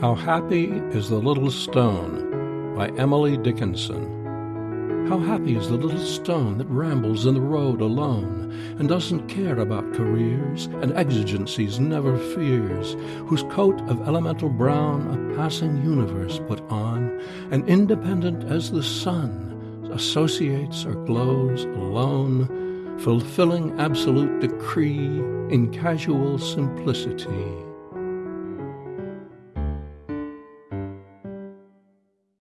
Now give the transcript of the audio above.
How Happy is the Little Stone by Emily Dickinson. How happy is the little stone that rambles in the road alone and doesn't care about careers and exigencies, never fears, whose coat of elemental brown a passing universe put on, and independent as the sun, associates or glows alone, fulfilling absolute decree in casual simplicity.